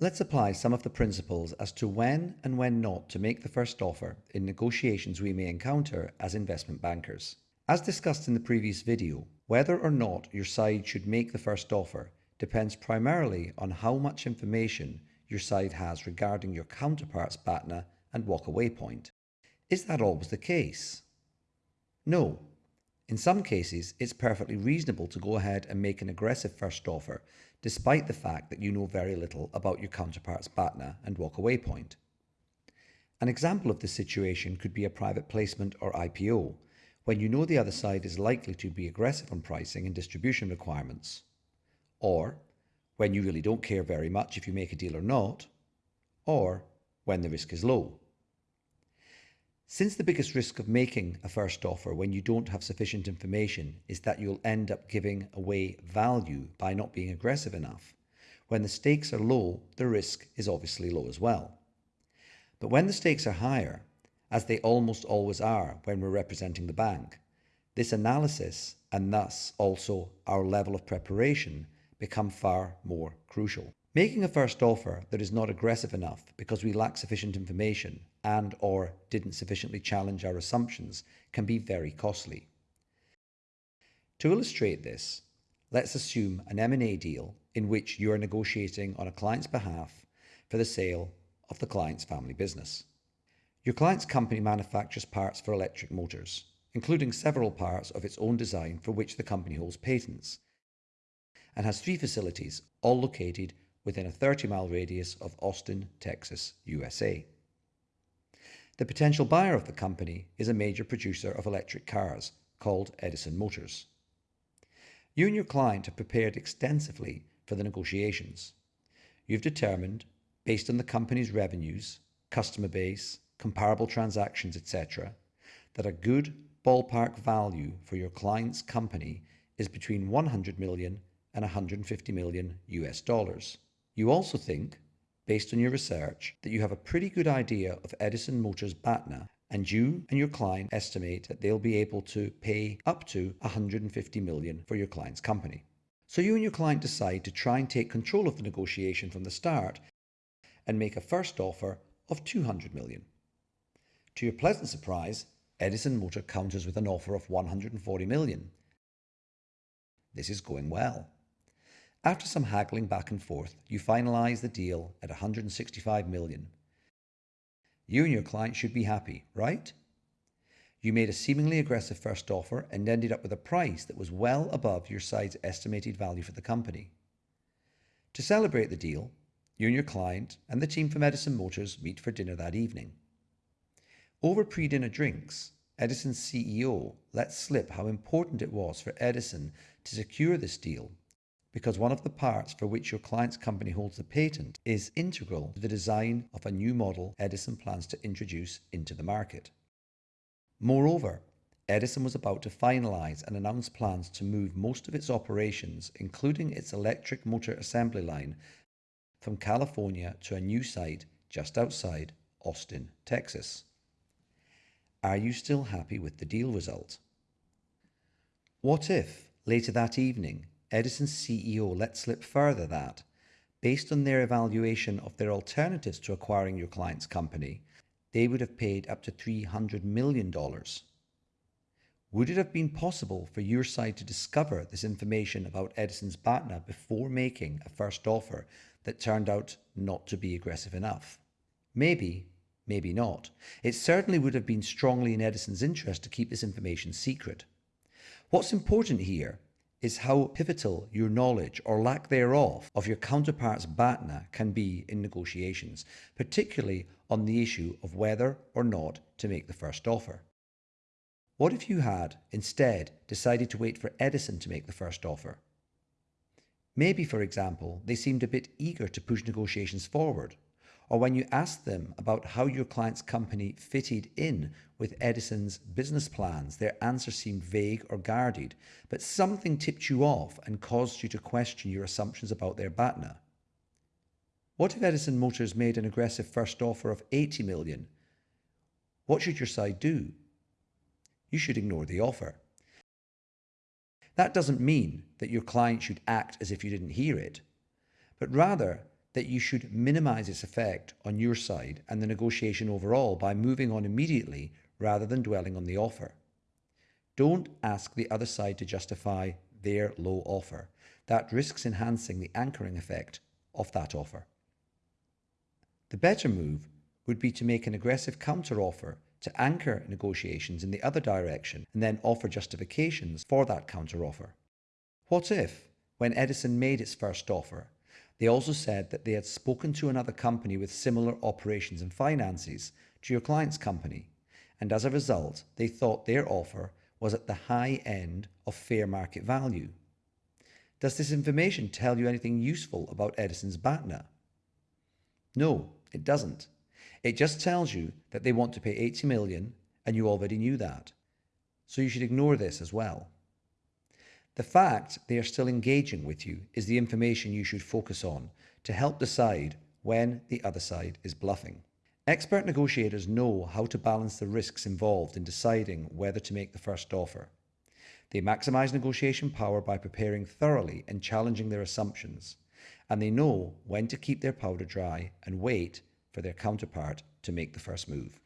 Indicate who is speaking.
Speaker 1: Let's apply some of the principles as to when and when not to make the first offer in negotiations we may encounter as investment bankers. As discussed in the previous video, whether or not your side should make the first offer depends primarily on how much information your side has regarding your counterpart's BATNA and walkaway point. Is that always the case? No. In some cases, it's perfectly reasonable to go ahead and make an aggressive first offer despite the fact that you know very little about your counterpart's BATNA and walkaway point. An example of this situation could be a private placement or IPO, when you know the other side is likely to be aggressive on pricing and distribution requirements, or when you really don't care very much if you make a deal or not, or when the risk is low. Since the biggest risk of making a first offer when you don't have sufficient information is that you'll end up giving away value by not being aggressive enough, when the stakes are low, the risk is obviously low as well. But when the stakes are higher, as they almost always are when we're representing the bank, this analysis and thus also our level of preparation become far more crucial. Making a first offer that is not aggressive enough because we lack sufficient information and or didn't sufficiently challenge our assumptions can be very costly. To illustrate this, let's assume an M&A deal in which you are negotiating on a client's behalf for the sale of the client's family business. Your client's company manufactures parts for electric motors, including several parts of its own design for which the company holds patents, and has three facilities, all located within a 30 mile radius of Austin, Texas, USA. The potential buyer of the company is a major producer of electric cars called Edison Motors. You and your client have prepared extensively for the negotiations. You've determined, based on the company's revenues, customer base, comparable transactions, etc., that a good ballpark value for your client's company is between 100 million and 150 million US dollars. You also think, based on your research, that you have a pretty good idea of Edison Motors BATNA and you and your client estimate that they'll be able to pay up to 150 million for your client's company. So you and your client decide to try and take control of the negotiation from the start and make a first offer of 200 million. To your pleasant surprise, Edison Motor counters with an offer of 140 million. This is going well. After some haggling back and forth, you finalize the deal at 165 million. You and your client should be happy, right? You made a seemingly aggressive first offer and ended up with a price that was well above your side's estimated value for the company. To celebrate the deal, you and your client and the team from Edison Motors meet for dinner that evening. Over pre-dinner drinks, Edison's CEO let slip how important it was for Edison to secure this deal because one of the parts for which your client's company holds the patent is integral to the design of a new model Edison plans to introduce into the market. Moreover, Edison was about to finalize and announce plans to move most of its operations, including its electric motor assembly line, from California to a new site just outside Austin, Texas. Are you still happy with the deal result? What if, later that evening, Edison's CEO let slip further that, based on their evaluation of their alternatives to acquiring your client's company, they would have paid up to $300 million. Would it have been possible for your side to discover this information about Edison's BATNA before making a first offer that turned out not to be aggressive enough? Maybe, maybe not. It certainly would have been strongly in Edison's interest to keep this information secret. What's important here is how pivotal your knowledge or lack thereof of your counterpart's BATNA can be in negotiations, particularly on the issue of whether or not to make the first offer. What if you had, instead, decided to wait for Edison to make the first offer? Maybe, for example, they seemed a bit eager to push negotiations forward, or when you asked them about how your client's company fitted in with Edison's business plans, their answer seemed vague or guarded, but something tipped you off and caused you to question your assumptions about their BATNA. What if Edison Motors made an aggressive first offer of 80 million? What should your side do? You should ignore the offer. That doesn't mean that your client should act as if you didn't hear it, but rather that you should minimize its effect on your side and the negotiation overall by moving on immediately rather than dwelling on the offer. Don't ask the other side to justify their low offer. That risks enhancing the anchoring effect of that offer. The better move would be to make an aggressive counter-offer to anchor negotiations in the other direction and then offer justifications for that counter-offer. What if, when Edison made its first offer, they also said that they had spoken to another company with similar operations and finances to your client's company, and as a result, they thought their offer was at the high end of fair market value. Does this information tell you anything useful about Edison's BATNA? No, it doesn't. It just tells you that they want to pay 80 million and you already knew that. So you should ignore this as well. The fact they are still engaging with you is the information you should focus on to help decide when the other side is bluffing. Expert negotiators know how to balance the risks involved in deciding whether to make the first offer. They maximize negotiation power by preparing thoroughly and challenging their assumptions, and they know when to keep their powder dry and wait for their counterpart to make the first move.